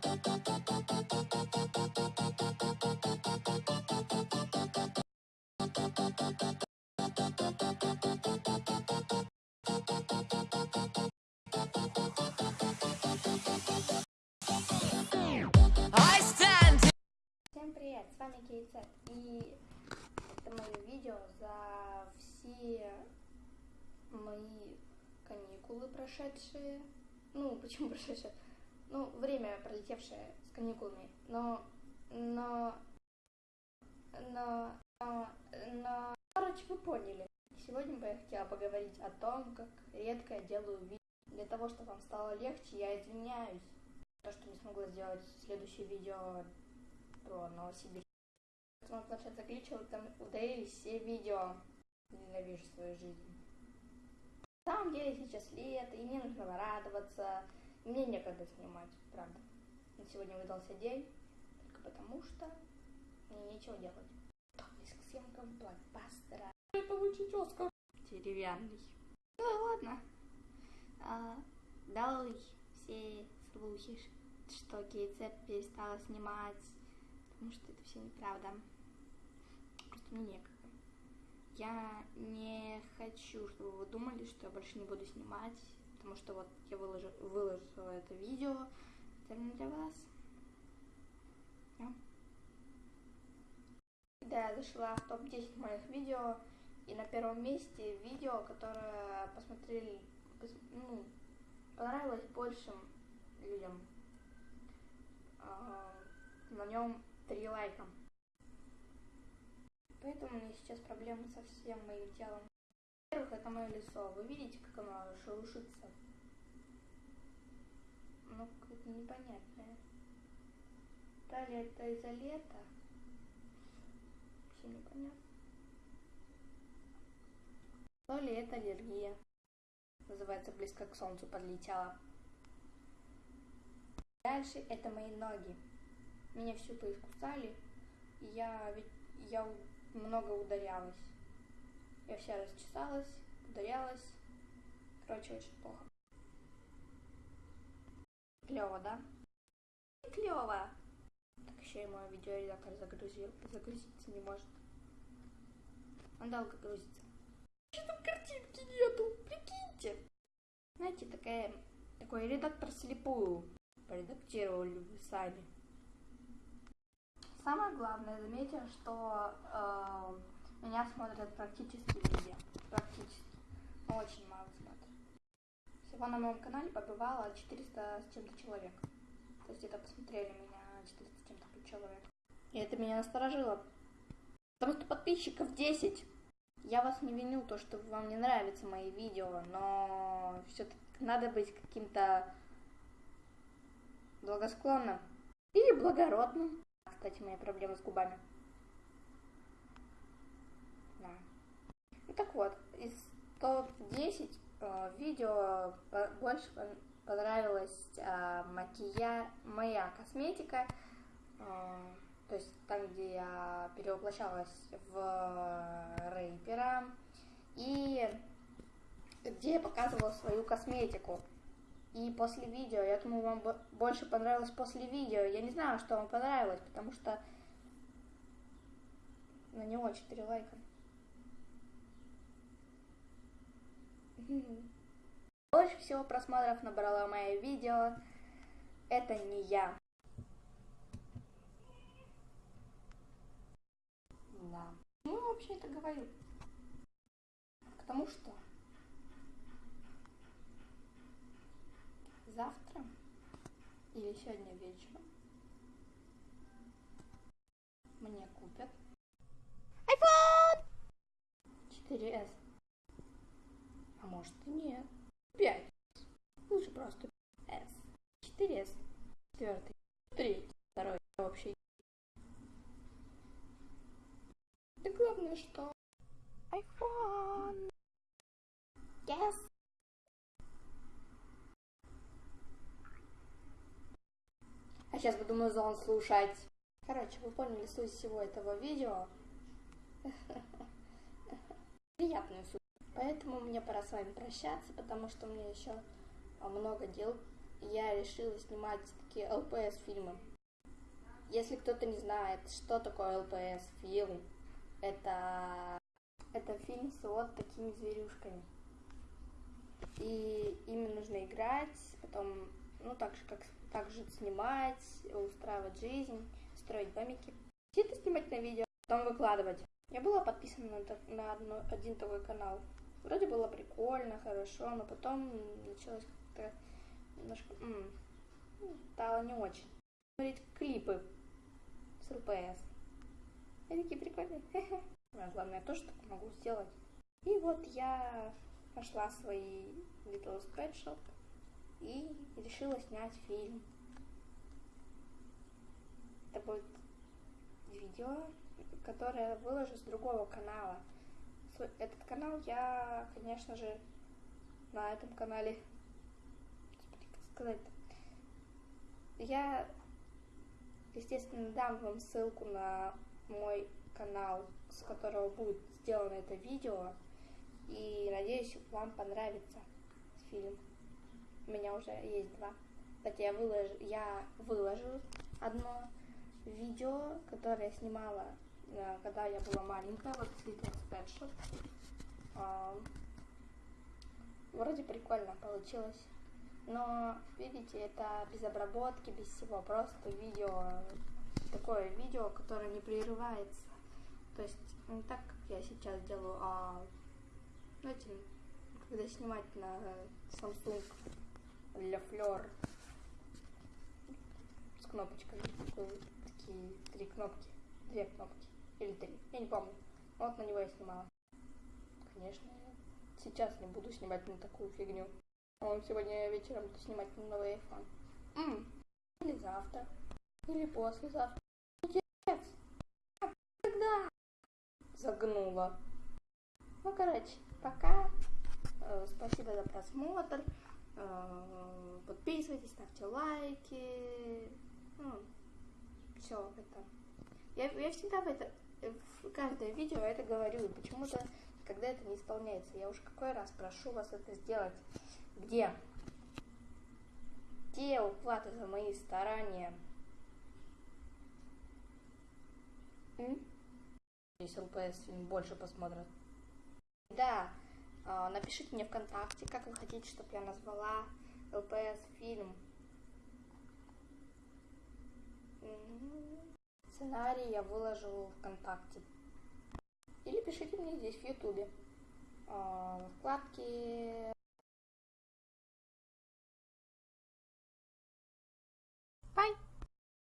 Всем привет, с вами Кейцет, и это мое видео за все мои каникулы прошедшие. Ну, почему прошедшие? Ну, время пролетевшее с каникулами. Но, но, но, но, но, короче, вы поняли. Сегодня бы я хотела поговорить о том, как редко я делаю видео. Для того, чтобы вам стало легче, я извиняюсь. То, что не смогла сделать следующее видео про Новосибирск. Мой планшет заглючил, там удалились все видео. Ненавижу свою жизнь. На самом деле сейчас лето, и мне нужно радоваться. Мне некогда снимать, правда. На сегодня выдался день, только потому что мне нечего делать. Готовлюсь к съемкам блокбастера. Получить Оскар. Деревянный. Ну ладно. А, долой все слухи, что Кейцеп перестала снимать потому что это все неправда. Просто мне некогда. Я не хочу, чтобы вы думали, что я больше не буду снимать, потому что вот я выложу, выложила это видео специально для вас. Да. Да, я зашла в топ-10 моих видео, и на первом месте видео, которое посмотрели, пос- ну, понравилось большим людям. А, на нем три лайка. Поэтому у меня сейчас проблемы со всем моим телом. Во-первых, это мое лицо. Вы видите, как оно шелушится? Ну, какое-то непонятное. Далее это из-за лета. Вообще непонятно. То ли это аллергия. Называется близко к солнцу подлетела. Дальше это мои ноги. Меня всю поискусали, я ведь я много ударялась. Я вся расчесалась, ударялась. Короче, очень плохо. Клево, да? Клево. Так еще и мой видеоредактор загрузил, загрузиться не может. Он долго грузится. Что там картинки нету? Прикиньте. Знаете, такая, такой редактор слепую. Поредактировали вы сами. Самое главное, заметьте, что э, меня смотрят практически везде. Практически. Очень мало смотрят. Всего на моем канале побывало 400 с чем-то человек. То есть это посмотрели меня 400 с чем-то человек. И это меня насторожило. Потому что подписчиков 10. Я вас не виню, то, что вам не нравятся мои видео, но все-таки надо быть каким-то благосклонным или благородным. Кстати, моя проблема с губами. Да. Ну так вот, из топ-10 э, видео по- больше пон- понравилась э, макия... моя косметика. э, то есть там, где я перевоплощалась в рэпера. И где я показывала свою косметику. И после видео, я думаю, вам бо- больше понравилось после видео. Я не знаю, что вам понравилось, потому что на него 4 лайка. Больше всего просмотров набрала мое видео. Это не я. Да. Ну, вообще это говорю. Потому что завтра или сегодня вечером Вообще. Да главное, что iPhone. Yes. А сейчас буду музон слушать. Короче, вы поняли суть всего этого видео. Приятную суть. Поэтому мне пора с вами прощаться, потому что у меня еще много дел я решила снимать такие ЛПС фильмы. Если кто-то не знает, что такое ЛПС фильм, это, это фильм с вот такими зверюшками. И ими нужно играть, потом, ну, так же, как так же снимать, устраивать жизнь, строить домики. Это снимать на видео, потом выкладывать. Я была подписана на, на одно- один такой канал. Вроде было прикольно, хорошо, но потом началось как-то немножко... м, ну, стало не очень. Смотреть клипы с ЛПС. Они такие прикольные. Главное, тоже так могу сделать. И вот я нашла свои Little Spread Shop и решила снять фильм. Это будет видео, которое выложу с другого канала. Этот канал я, конечно же, на этом канале, как сказать, я, естественно, дам вам ссылку на мой канал, с которого будет сделано это видео, и надеюсь, вам понравится фильм. У меня уже есть два. Кстати, я выложу, я выложу одно видео, которое я снимала, э, когда я была маленькая, вот Pet Shop. А, Вроде прикольно получилось. Но, видите, это без обработки, без всего. Просто видео, такое видео, которое не прерывается. То есть не так, как я сейчас делаю, а знаете, когда снимать на Samsung для Fleur с кнопочками, такие три кнопки, две кнопки или три, я не помню. Вот на него я снимала. Конечно, сейчас не буду снимать на такую фигню. Он сегодня вечером буду снимать новый iPhone. М, Или завтра, или послезавтра. Отец, а когда? Загнула. Ну, короче, пока. Э, Спасибо за просмотр. Э, Подписывайтесь, ставьте лайки. все это. Я, я всегда в это, в каждое видео это говорю, и почему-то когда это не исполняется. Я уж какой раз прошу вас это сделать. Где? Где уплата за мои старания? Здесь ЛПС фильм больше посмотрят. Да, а, напишите мне ВКонтакте, как вы хотите, чтобы я назвала ЛПС фильм. М, Сценарий я выложу ВКонтакте. Или пишите мне здесь в Ютубе. А, В вкладке